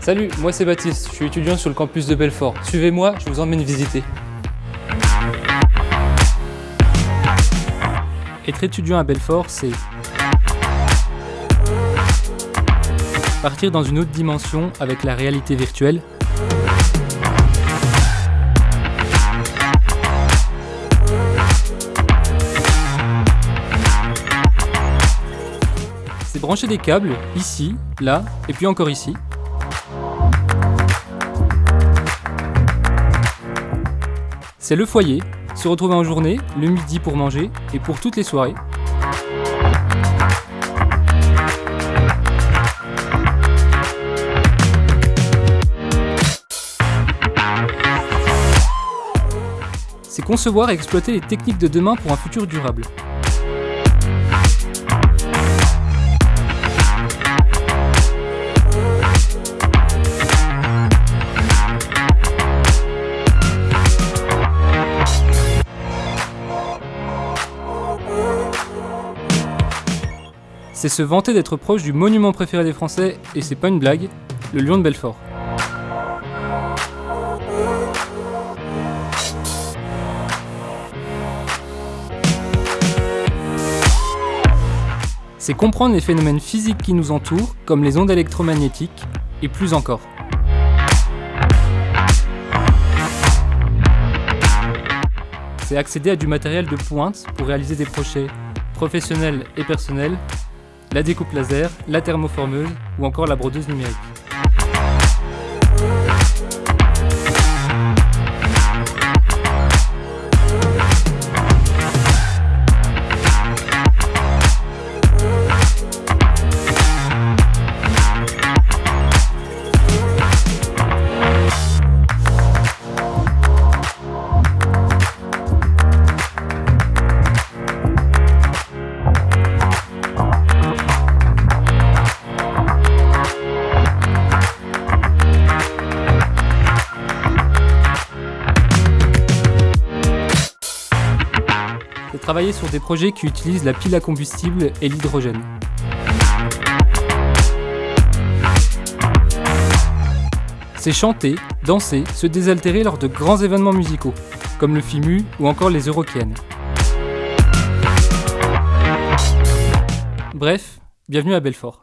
Salut, moi c'est Baptiste, je suis étudiant sur le campus de Belfort. Suivez-moi, je vous emmène visiter. Être étudiant à Belfort, c'est partir dans une autre dimension avec la réalité virtuelle, c'est brancher des câbles, ici, là, et puis encore ici. C'est le foyer, se retrouver en journée, le midi pour manger, et pour toutes les soirées. C'est concevoir et exploiter les techniques de demain pour un futur durable. C'est se vanter d'être proche du monument préféré des Français, et c'est pas une blague, le lion de Belfort. C'est comprendre les phénomènes physiques qui nous entourent, comme les ondes électromagnétiques, et plus encore. C'est accéder à du matériel de pointe pour réaliser des projets professionnels et personnels la découpe laser, la thermoformeuse ou encore la brodeuse numérique. Travailler sur des projets qui utilisent la pile à combustible et l'hydrogène. C'est chanter, danser, se désaltérer lors de grands événements musicaux, comme le FIMU ou encore les Eurokéennes. Bref, bienvenue à Belfort.